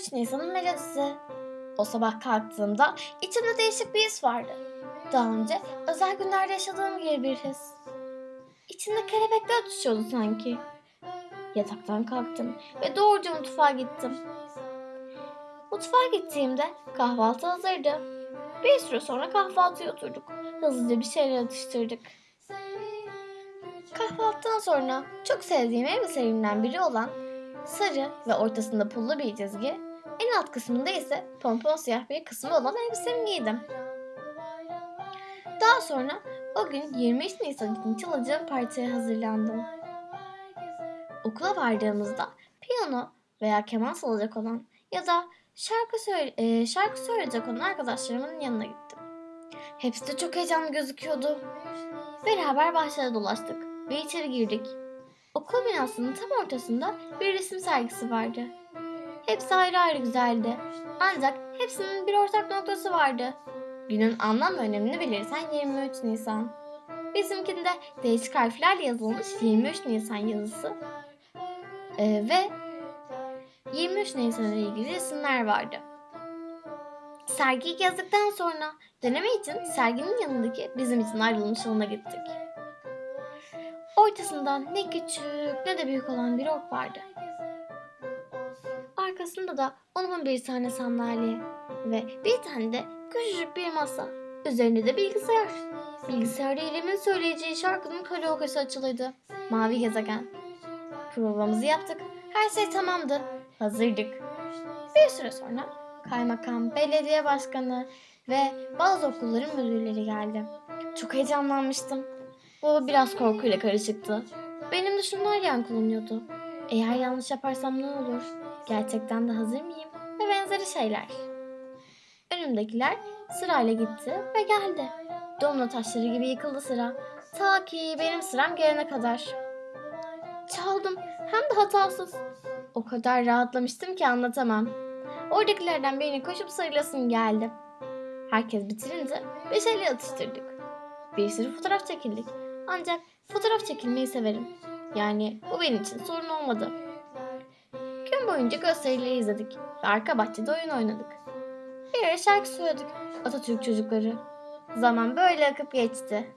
23 Nisan'ın melodisi. O sabah kalktığımda içimde değişik bir his vardı. Daha önce özel günlerde yaşadığım gibi bir his. İçimde kelebekler ötüşüyordu sanki. Yataktan kalktım ve doğruca mutfağa gittim. Mutfağa gittiğimde kahvaltı hazırdı. Bir süre sonra kahvaltıya oturduk. Hızlıca bir şeyler atıştırdık. Kahvaltıdan sonra çok sevdiğim elbiselerimden biri olan sarı ve ortasında pullu bir çizgi, en alt kısmında ise pompon siyah bir kısmı olan elbisemi giydim. Daha sonra o gün 23 Nisan için çalacağım partiye hazırlandım. Okula vardığımızda piyano veya keman çalacak olan ya da şarkı, söyle, e, şarkı söyleyecek olan arkadaşlarımın yanına gittim. Hepsi de çok heyecanlı gözüküyordu. Beraber bahçede dolaştık ve içeri girdik. Okul binasının tam ortasında bir resim sergisi vardı. Hepsi ayrı ayrı güzeldi. Ancak hepsinin bir ortak noktası vardı. Günün anlam ve önemini belirten 23 Nisan. Bizimkinde değişik harflerle yazılmış 23 Nisan yazısı ee, ve 23 Nisan ile ilgili resimler vardı. Sergiyi gezdik,ten sonra deneme için serginin yanındaki bizim için ayrılmış alana gittik. Ortasında ne küçük ne de büyük olan bir ok vardı. Arkasında da onun bir tane sandalye ve bir tane de küçücük bir masa. Üzerinde de bilgisayar. Bilgisayarda İrem'in söyleyeceği şarkının karaoke'si açılıydı. Mavi gezegen. Provamızı yaptık. Her şey tamamdı. Hazırdık. Bir süre sonra kaymakam, belediye başkanı ve bazı okulların müdürleri geldi. Çok heyecanlanmıştım. Bu biraz korkuyla karışıktı. Benim düşünler yankılanıyordu. Eğer yanlış yaparsam ne olur? Gerçekten de hazır mıyım? Ve benzeri şeyler. Önümdekiler sırayla gitti ve geldi. Domino taşları gibi yıkıldı sıra. Ta ki benim sıram gelene kadar. Çaldım hem de hatasız. O kadar rahatlamıştım ki anlatamam. Oradakilerden birine koşup sarılasım geldi. Herkes bitirince bir şeyler atıştırdık. Bir sürü fotoğraf çekildik. Ancak fotoğraf çekilmeyi severim. Yani bu benim için sorun olmadı. Gün boyunca gösterileri izledik ve arka bahçede oyun oynadık. Bir ara şarkı söyledik Atatürk çocukları. Zaman böyle akıp geçti.